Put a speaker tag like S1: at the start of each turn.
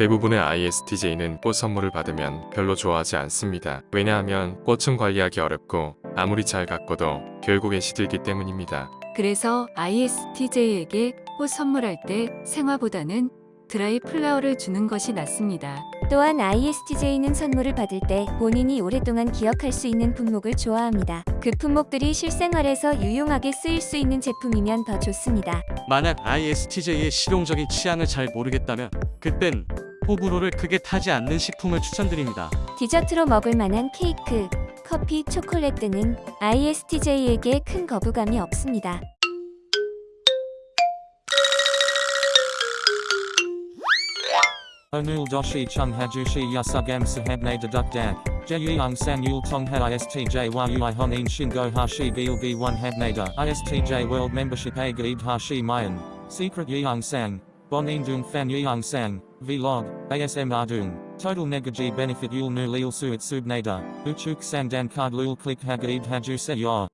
S1: 대부분의 ISTJ는 꽃 선물을 받으면 별로 좋아하지 않습니다. 왜냐하면 꽃은 관리하기 어렵고 아무리 잘 가꿔도 결국엔 시들기 때문입니다.
S2: 그래서 ISTJ에게 꽃 선물할 때 생화보다는 드라이 플라워를 주는 것이 낫습니다.
S3: 또한 ISTJ는 선물을 받을 때 본인이 오랫동안 기억할 수 있는 품목을 좋아합니다. 그 품목들이 실생활에서 유용하게 쓰일 수 있는 제품이면 더 좋습니다.
S4: 만약 ISTJ의 실용적인 취향을 잘 모르겠다면 그땐 호불호를 크게 타지 않는 식품을 추천드립니다.
S3: 디저트로 먹을 만한 케이크, 커피, 초콜릿 등은 ISTJ에게 큰 거부감이 없습니다.
S5: Onul doshi chung hajushi yasugam sahabne deduk dak. Jeyung sang yul tongha ISTJ yui honin shingo hashi gilgi 1 habnada. ISTJ world membership a gaib hashi mayan. Secret fan yeung sang. Vlog. ASM ardung. Total negaji benefit yul nu lil suit subnada. Uchuk sang dan card lul click hagaib haju se yor.